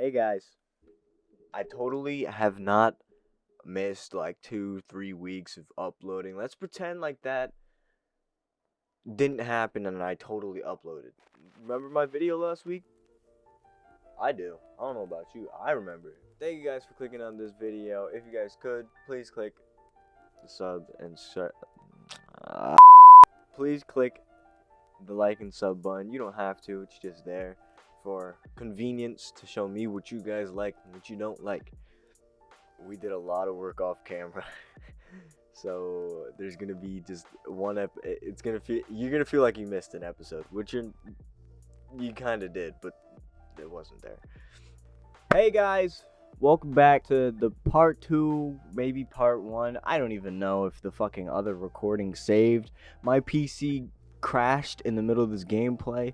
Hey guys, I totally have not missed like two, three weeks of uploading. Let's pretend like that didn't happen and I totally uploaded. Remember my video last week? I do. I don't know about you. I remember. Thank you guys for clicking on this video. If you guys could, please click the sub and shut. Uh, please click the like and sub button. You don't have to. It's just there for convenience to show me what you guys like and what you don't like. We did a lot of work off camera. so there's gonna be just one ep it's gonna feel you're gonna feel like you missed an episode which you you kind of did but it wasn't there hey guys welcome back to the part two maybe part one i don't even know if the fucking other recording saved my pc crashed in the middle of this gameplay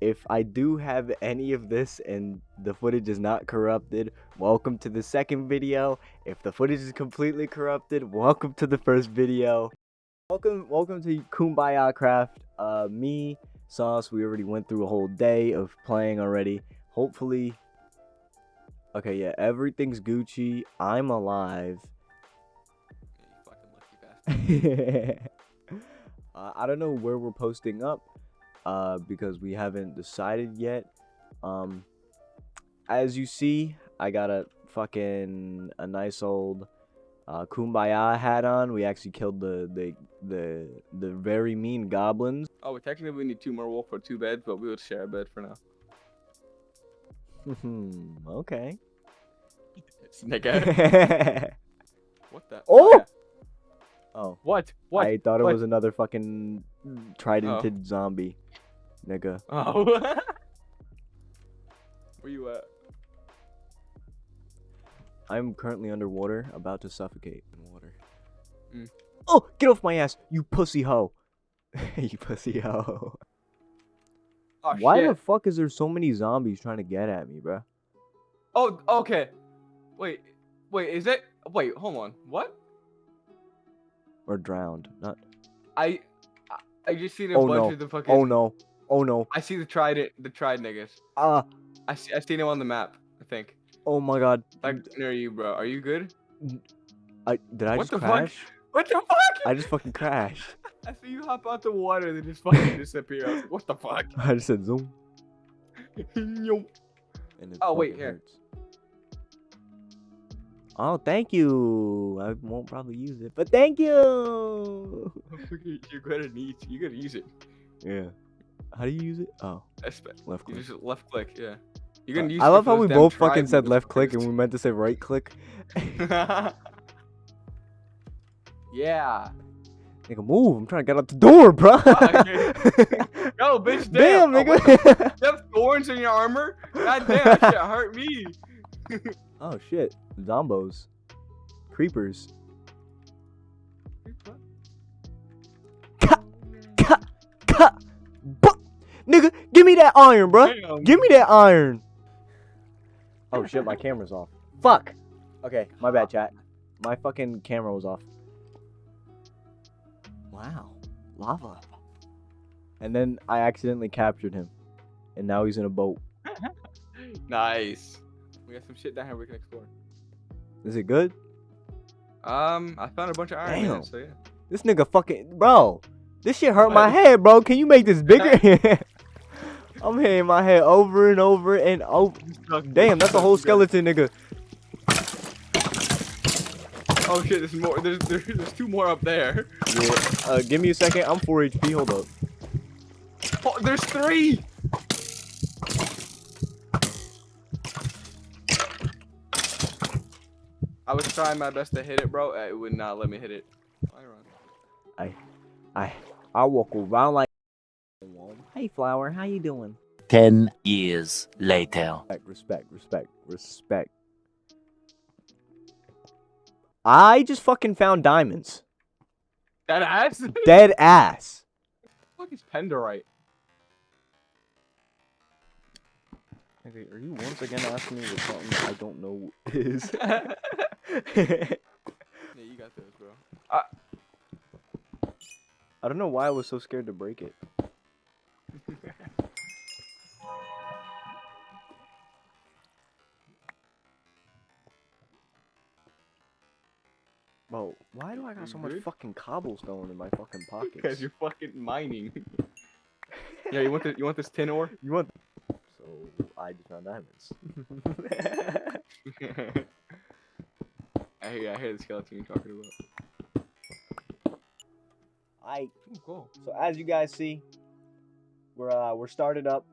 if I do have any of this and the footage is not corrupted, welcome to the second video. If the footage is completely corrupted, welcome to the first video. Welcome welcome to Kumbaya Craft. Uh me, Sauce, we already went through a whole day of playing already. Hopefully Okay, yeah, everything's Gucci. I'm alive. uh, I don't know where we're posting up uh, because we haven't decided yet. Um, as you see, I got a fucking a nice old uh, kumbaya hat on. We actually killed the the the the very mean goblins. Oh, well, technically we need two more wolf for two beds, but we would share a bed for now. Hmm. okay. Nigga. what the? Oh! Oh. What? What? I thought it What? was another fucking tridented zombie, nigga. Oh. Where you at? I'm currently underwater, about to suffocate in water. Mm. Oh, get off my ass, you pussy hoe. you pussy hoe. Oh Why shit. the fuck is there so many zombies trying to get at me, bruh? Oh, okay. Wait, wait. Is it? Wait, hold on. What? Or drowned? Not. I, I, I just seen a Oh bunch no. of the fucking. Oh no. Oh no. I see the tried it the tried niggas. Ah. I see. I seen him on the map. I think. oh my god. Like near you, bro. Are you good? I did I What just the fuck? What the fuck? I just fucking crashed. I see you hop out the water and then just fucking disappear. Like, what the fuck? I just said zoom. Oh, wait, here. hurts. Oh, thank you. I won't probably use it, but thank you. You're gonna need. You're gonna use it. Yeah. How do you use it? Oh, Espe- left You click. just left click. Yeah. You're gonna use. I love how we both fucking said left click and we meant to say right click. yeah. Nigga, move. I'm trying to get out the door, bro. Yo, bitch, Damn, damn. Nigga. You have thorns in your armor? God damn, that shit hurt me. oh, shit. Zombos. Creepers. Cut. Cut. Bu- Nigga, give me that iron, bro. Damn. Give me that iron. Oh shit, my camera's off. Fuck. Okay, my bad, chat. My fucking camera was off. Wow, lava. And then I accidentally captured him, and now he's in a boat. Nice. We got some shit down here we can explore. Is it good? Um, I found a bunch of iron Damn. in it, so yeah. This nigga fucking bro. This shit hurt my head, bro. Can you make this bigger? I'm hitting my head over and over and over. Damn, that's a whole skeleton, nigga. Oh shit, there's more. There's, there's there's two more up there. Yeah. Uh, give me a second. I'm 4 HP. Hold up. Oh, there's three. I was trying my best to hit it, bro. It would not let me hit it. I run. I I walk around like. Hey, flower. How you doing? Ten years later. Respect, respect, respect, respect. I just fucking found diamonds. That ass. Dead ass. What is pendorite? Okay, are you once again asking me what something I don't know is? yeah, you got those, bro. Uh, I don't know why I was so scared to break it. Bro, why do I got so much Good. fucking cobblestone in my fucking pockets? Because you're fucking mining. yeah, you want the you want this tin ore? You want? So I just found diamonds. I hear I hear the skeleton you're talking about. I Ooh, cool. so as you guys see, we're uh we're started up.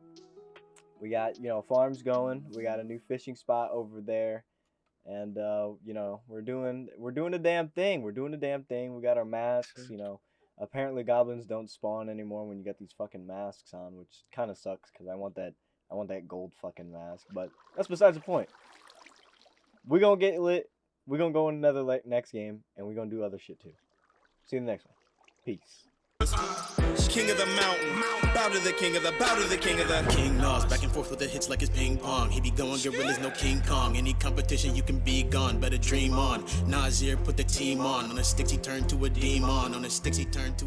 We got you know farms going. We got a new fishing spot over there, and uh you know we're doing we're doing the damn thing. We're doing the damn thing. We got our masks. You know, apparently goblins don't spawn anymore when you get these fucking masks on, which kind of sucks because I want that I want that gold fucking mask. But that's besides the point. We're gonna get lit. We're gonna go in another like next game, and we're gonna do other shit too. See you in the next one. Peace. King of the mountain, bow to the king of the, bow to the king of the. King Nas, back and forth with the hits like it's ping pong. He be going gorillas, no King Kong. Any competition, you can be gone. Better dream on. Nasir put the team on. On the sticks, he turned to a demon. On the sticks, he turned to.